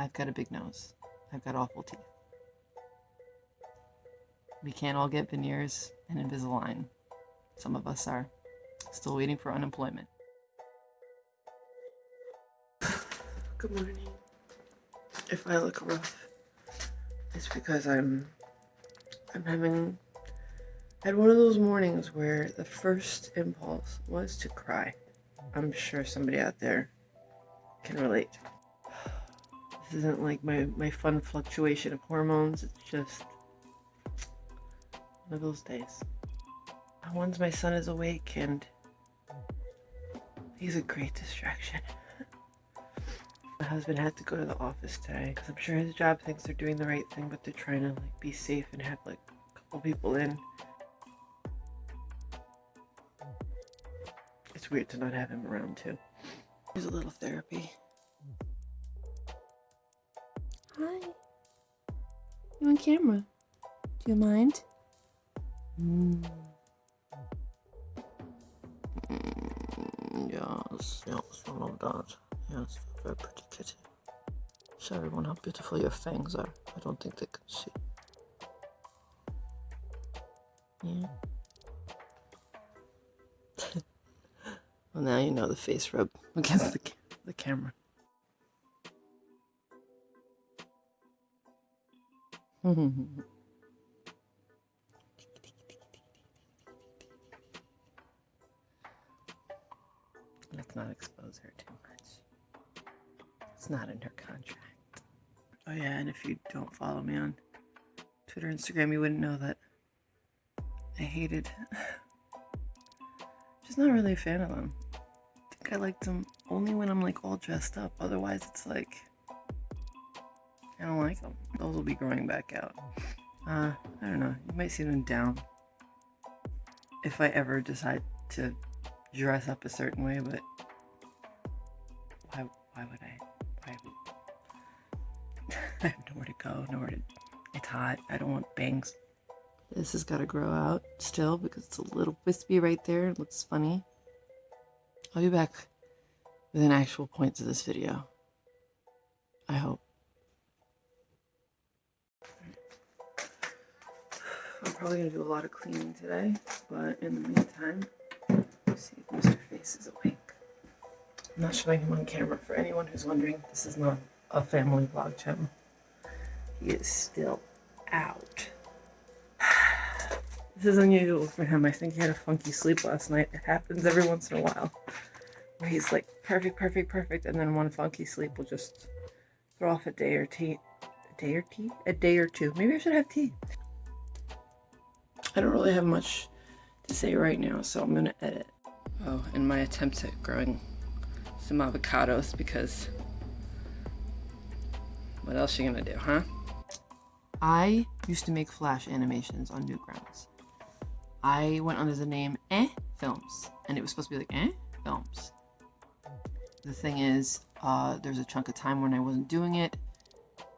I've got a big nose. I've got awful teeth. We can't all get veneers and Invisalign. Some of us are still waiting for unemployment. Good morning. If I look rough, it's because I'm I'm having I had one of those mornings where the first impulse was to cry. I'm sure somebody out there can relate. This isn't like my, my fun fluctuation of hormones, it's just one of those days. Once my son is awake and he's a great distraction. My husband had to go to the office today because I'm sure his job thinks they're doing the right thing, but they're trying to like be safe and have like a couple people in. It's weird to not have him around too. Here's a little therapy. Hi. You on camera? Do you mind? Mm. Mm, yes, yes, I love that. Yes, very pretty kitty. Show everyone how beautiful your fangs are. I don't think they can see. Yeah. well, now you know the face rub against the, the camera. Mm-hmm. Let's not expose her too much. It's not in her contract. Oh yeah, and if you don't follow me on Twitter, Instagram, you wouldn't know that I hated. Just not really a fan of them. I think I liked them only when I'm like all dressed up. Otherwise, it's like I don't like them. Those will be growing back out. Uh, I don't know. You might see them down if I ever decide to dress up a certain way, but why, why would I? Why would... I have nowhere to go, nowhere to... It's hot. I don't want bangs. This has got to grow out still because it's a little wispy right there. It looks funny. I'll be back with an actual point to this video. I hope. I'm probably going to do a lot of cleaning today, but in the meantime, see if Mr. Face is awake. I'm not showing him on camera for anyone who's wondering. This is not a family vlog channel. He is still out. This is unusual for him. I think he had a funky sleep last night. It happens every once in a while. Where he's like, perfect, perfect, perfect, and then one funky sleep will just throw off a day or tea. A day or tea? A day or two. Maybe I should have tea. I don't really have much to say right now, so I'm gonna edit. Oh, and my attempt at growing some avocados because what else are you gonna do, huh? I used to make flash animations on Newgrounds. I went under the name Eh Films, and it was supposed to be like Eh Films. The thing is, uh, there's a chunk of time when I wasn't doing it,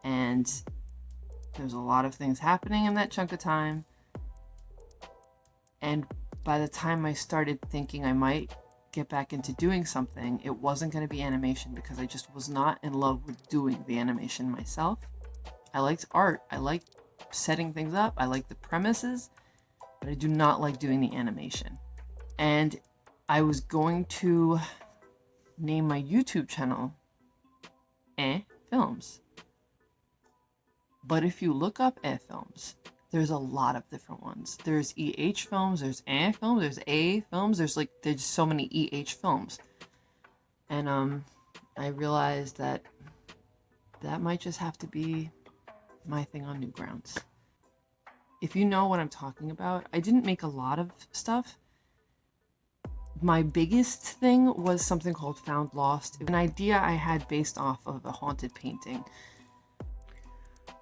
and there's a lot of things happening in that chunk of time. And by the time I started thinking I might get back into doing something, it wasn't going to be animation because I just was not in love with doing the animation myself. I liked art. I liked setting things up. I like the premises, but I do not like doing the animation. And I was going to name my YouTube channel Eh Films. But if you look up Eh Films, there's a lot of different ones. There's EH films, there's A films, there's A films, there's like, there's so many EH films. And um, I realized that that might just have to be my thing on Newgrounds. If you know what I'm talking about, I didn't make a lot of stuff. My biggest thing was something called Found Lost, an idea I had based off of a haunted painting.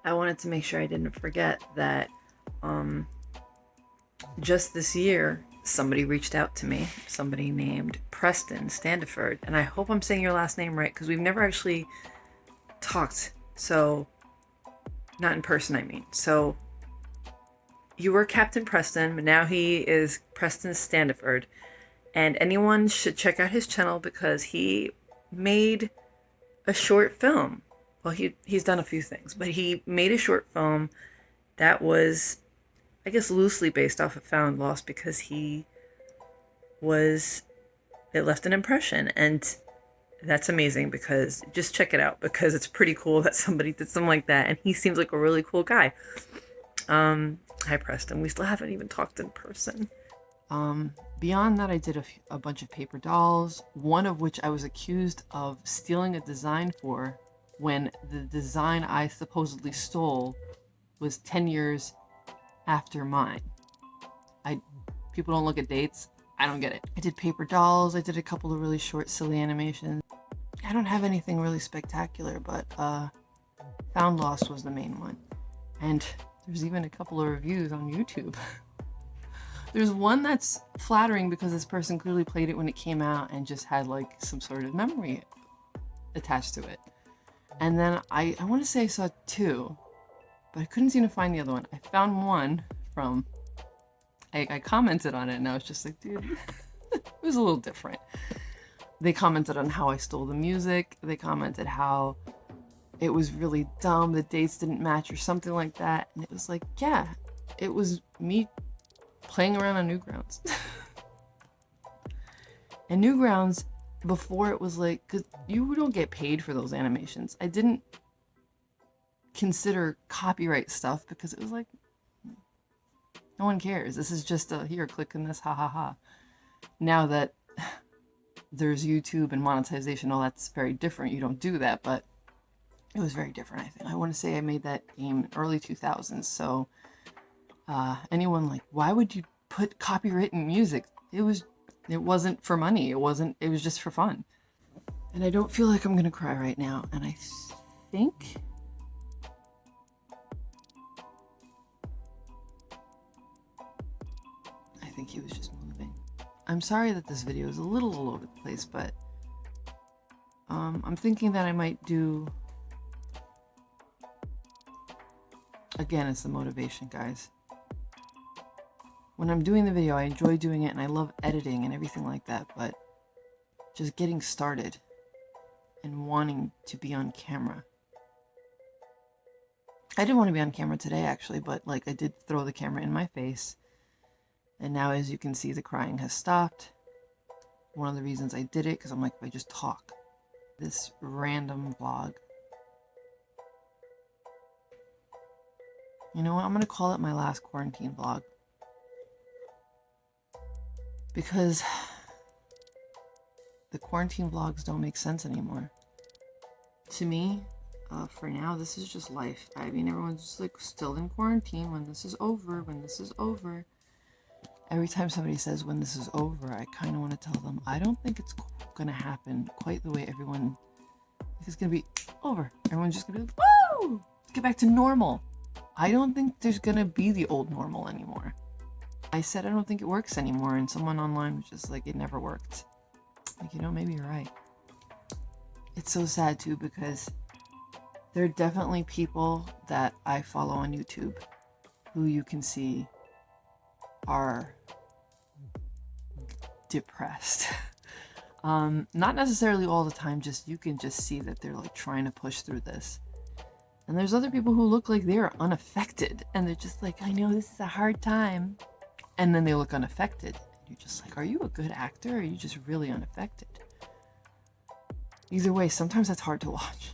I wanted to make sure I didn't forget that um, just this year, somebody reached out to me, somebody named Preston Standiford, and I hope I'm saying your last name right because we've never actually talked. So, not in person, I mean. So, you were Captain Preston, but now he is Preston Standiford. And anyone should check out his channel because he made a short film well, he he's done a few things, but he made a short film that was, I guess, loosely based off of Found Lost because he was it left an impression. And that's amazing because just check it out because it's pretty cool that somebody did something like that. And he seems like a really cool guy. Um hi preston. We still haven't even talked in person. Um beyond that i did a, a bunch of paper dolls one of which i was accused of stealing a design for when the design i supposedly stole was 10 years after mine i people don't look at dates I don't get it. I did paper dolls. I did a couple of really short, silly animations. I don't have anything really spectacular, but uh, Found Lost was the main one. And there's even a couple of reviews on YouTube. there's one that's flattering because this person clearly played it when it came out and just had like some sort of memory attached to it. And then I, I want to say I saw two, but I couldn't seem to find the other one. I found one from I, I commented on it and I was just like, dude, it was a little different. They commented on how I stole the music. They commented how it was really dumb, the dates didn't match or something like that. And it was like, yeah, it was me playing around on Newgrounds. and Newgrounds, before it was like, because you don't get paid for those animations. I didn't consider copyright stuff because it was like, no one cares. This is just a, here, click this, ha ha ha. Now that there's YouTube and monetization, all that's very different. You don't do that, but it was very different, I think. I want to say I made that game early 2000s, so uh, anyone like, why would you put copywritten music? It was, it wasn't for money. It wasn't, it was just for fun. And I don't feel like I'm going to cry right now. And I think think he was just moving. I'm sorry that this video is a little all over the place, but um, I'm thinking that I might do... Again, it's the motivation, guys. When I'm doing the video, I enjoy doing it and I love editing and everything like that, but just getting started and wanting to be on camera. I didn't want to be on camera today, actually, but like I did throw the camera in my face and now as you can see, the crying has stopped. One of the reasons I did it, because I'm like, if I just talk. This random vlog. You know what? I'm going to call it my last quarantine vlog. Because the quarantine vlogs don't make sense anymore. To me, uh, for now, this is just life. I mean, everyone's just like still in quarantine when this is over, when this is over every time somebody says when this is over, I kind of want to tell them, I don't think it's going to happen quite the way everyone, it's going to be over. Everyone's just going to be like, woo, let's get back to normal. I don't think there's going to be the old normal anymore. I said I don't think it works anymore, and someone online was just like, it never worked. Like, you know, maybe you're right. It's so sad too because there are definitely people that I follow on YouTube who you can see are depressed. um, not necessarily all the time, just you can just see that they're like trying to push through this. And there's other people who look like they're unaffected and they're just like, I know this is a hard time. And then they look unaffected. You're just like, are you a good actor or are you just really unaffected? Either way, sometimes that's hard to watch.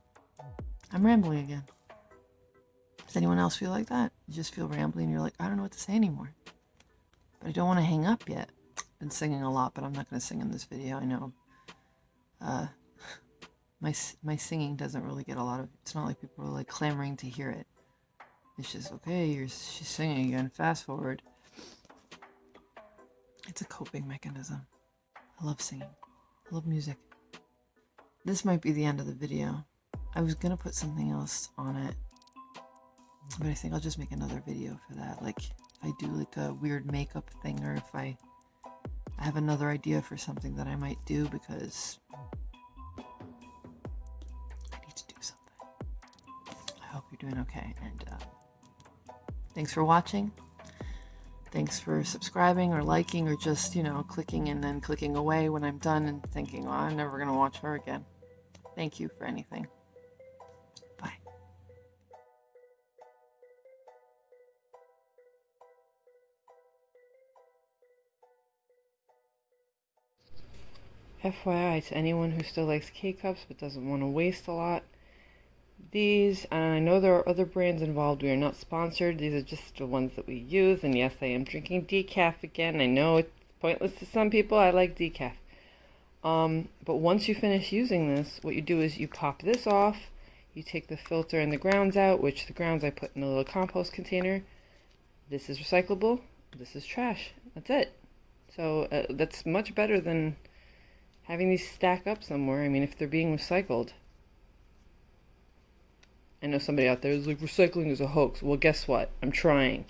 I'm rambling again. Does anyone else feel like that? You just feel rambling and you're like, I don't know what to say anymore. But I don't want to hang up yet I've been singing a lot, but I'm not going to sing in this video. I know uh, my my singing doesn't really get a lot of. It's not like people are like clamoring to hear it. It's just okay. You're she's singing again. Fast forward. It's a coping mechanism. I love singing. I love music. This might be the end of the video. I was gonna put something else on it, but I think I'll just make another video for that. Like if I do like a weird makeup thing, or if I I have another idea for something that I might do because I need to do something. I hope you're doing okay. And uh, thanks for watching. Thanks for subscribing or liking or just, you know, clicking and then clicking away when I'm done and thinking, well, I'm never going to watch her again. Thank you for anything. FYI to anyone who still likes K cups but doesn't want to waste a lot. These, and I know there are other brands involved. We are not sponsored. These are just the ones that we use. And yes, I am drinking decaf again. I know it's pointless to some people. I like decaf. Um, but once you finish using this, what you do is you pop this off. You take the filter and the grounds out, which the grounds I put in a little compost container. This is recyclable. This is trash. That's it. So uh, that's much better than having these stack up somewhere. I mean, if they're being recycled. I know somebody out there is like, recycling is a hoax. Well, guess what? I'm trying.